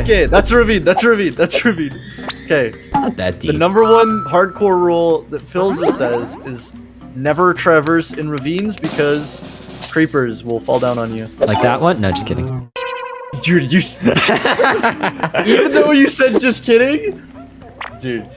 Okay, that's a ravine. That's a ravine. That's a ravine. Okay. Not that The number one hardcore rule that Philza says is never traverse in ravines because creepers will fall down on you. Like that one? No, just kidding. Dude, you. Even though you said just kidding, dude.